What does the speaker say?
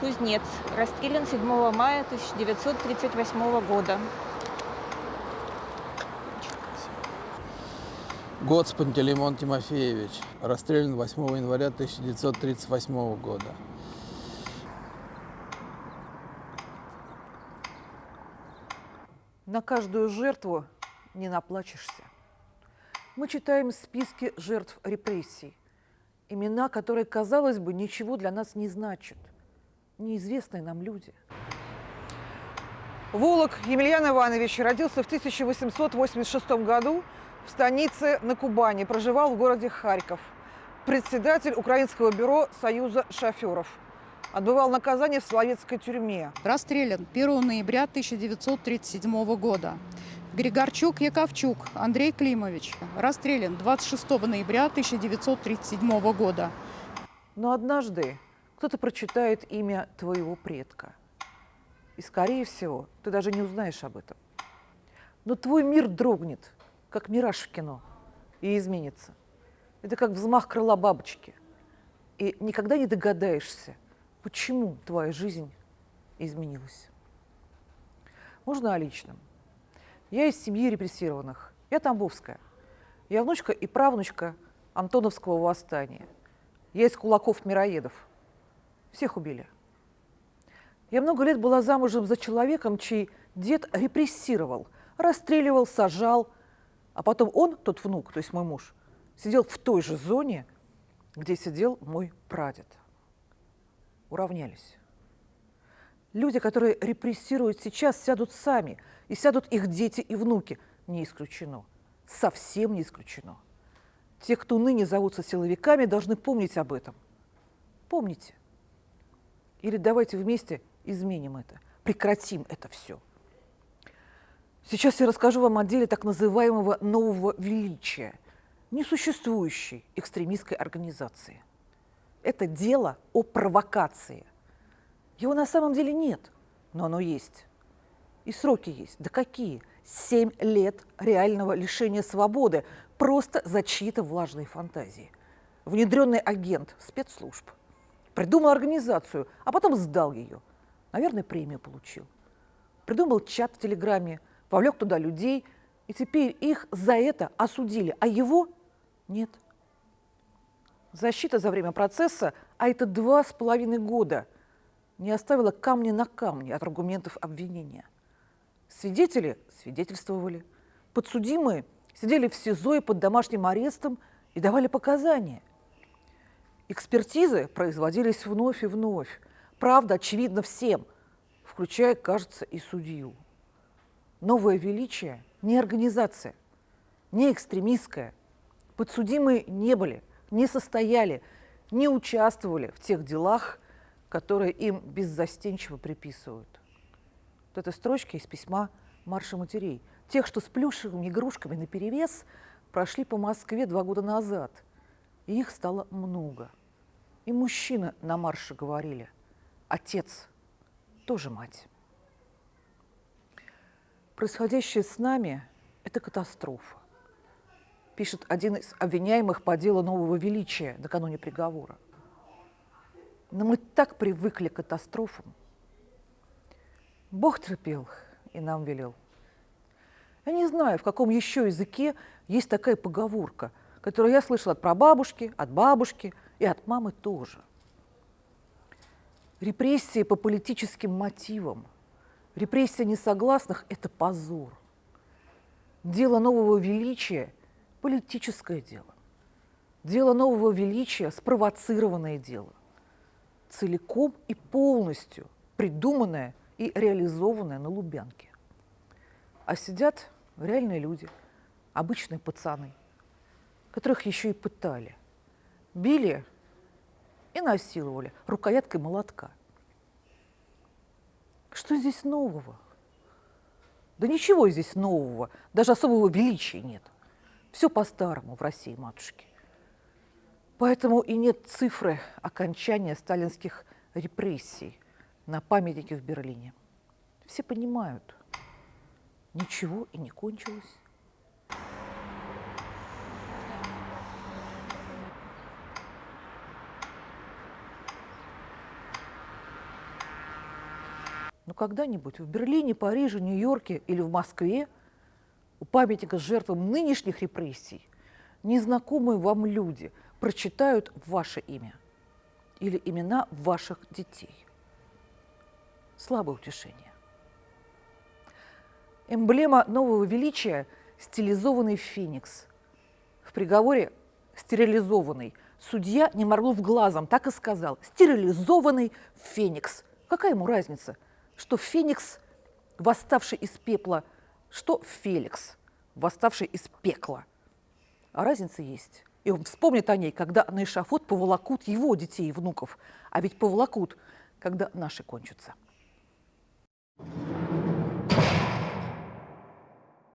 Кузнец. Расстрелян 7 мая 1938 года. Гоц Пантелеймон Тимофеевич. Расстрелян 8 января 1938 года. На каждую жертву не наплачешься. Мы читаем списки жертв репрессий, имена, которые, казалось бы, ничего для нас не значат, неизвестные нам люди. Волок Емельян Иванович родился в 1886 году в станице на Кубани, проживал в городе Харьков. Председатель Украинского бюро Союза шоферов. Отбывал наказание в Соловецкой тюрьме. Расстрелян 1 ноября 1937 года. Григорчук Яковчук Андрей Климович. Расстрелян 26 ноября 1937 года. Но однажды кто-то прочитает имя твоего предка. И, скорее всего, ты даже не узнаешь об этом. Но твой мир дрогнет, как мираж в кино, и изменится. Это как взмах крыла бабочки. И никогда не догадаешься, почему твоя жизнь изменилась. Можно о личном. Я из семьи репрессированных. Я Тамбовская. Я внучка и правнучка Антоновского восстания. Я из кулаков-мироедов. Всех убили. Я много лет была замужем за человеком, чей дед репрессировал, расстреливал, сажал, а потом он, тот внук, то есть мой муж, сидел в той же зоне, где сидел мой прадед. Уравнялись. Люди, которые репрессируют сейчас, сядут сами, и сядут их дети и внуки. Не исключено. Совсем не исключено. Те, кто ныне зовутся силовиками, должны помнить об этом. Помните. Или давайте вместе изменим это, прекратим это все. Сейчас я расскажу вам о деле так называемого нового величия, несуществующей экстремистской организации. Это дело о провокации. Его на самом деле нет, но оно есть. И сроки есть. Да какие? Семь лет реального лишения свободы просто за чьи-то влажные фантазии. Внедренный агент спецслужб придумал организацию, а потом сдал ее. Наверное, премию получил. Придумал чат в Телеграме, вовлек туда людей, и теперь их за это осудили, а его нет. Защита за время процесса, а это два с половиной года, не оставила камня на камне от аргументов обвинения. Свидетели свидетельствовали, подсудимые сидели в СИЗО и под домашним арестом и давали показания. Экспертизы производились вновь и вновь. Правда, очевидно всем, включая, кажется, и судью. Новое величие не организация, не экстремистская. Подсудимые не были, не состояли, не участвовали в тех делах, которые им беззастенчиво приписывают. Вот это строчки из письма Марша матерей. Тех, что с плюшевыми игрушками наперевес, прошли по Москве два года назад. И их стало много. И мужчины на марше говорили, отец тоже мать. Происходящее с нами – это катастрофа, пишет один из обвиняемых по делу нового величия накануне приговора. Но мы так привыкли к катастрофам. Бог терпел и нам велел. Я не знаю, в каком еще языке есть такая поговорка, которую я слышала от прабабушки, от бабушки и от мамы тоже. Репрессии по политическим мотивам, репрессия несогласных – это позор. Дело нового величия – политическое дело. Дело нового величия – спровоцированное дело. Целиком и полностью придуманное и реализованное на Лубянке. А сидят реальные люди, обычные пацаны, которых еще и пытали. Били и насиловали рукояткой молотка. Что здесь нового? Да ничего здесь нового, даже особого величия нет. Все по-старому в России, матушки. Поэтому и нет цифры окончания сталинских репрессий на памятнике в Берлине. Все понимают, ничего и не кончилось. Когда-нибудь в Берлине, Париже, Нью-Йорке или в Москве у памятника жертвам нынешних репрессий незнакомые вам люди прочитают ваше имя или имена ваших детей. Слабое утешение. Эмблема нового величия – стилизованный феникс. В приговоре стерилизованный. Судья не моргнув глазом, так и сказал. Стерилизованный феникс. Какая ему разница, что феникс, восставший из пепла, что Феликс, восставший из пекла. А разница есть. И он вспомнит о ней, когда на эшафот поволокут его детей и внуков. А ведь поволокут, когда наши кончатся.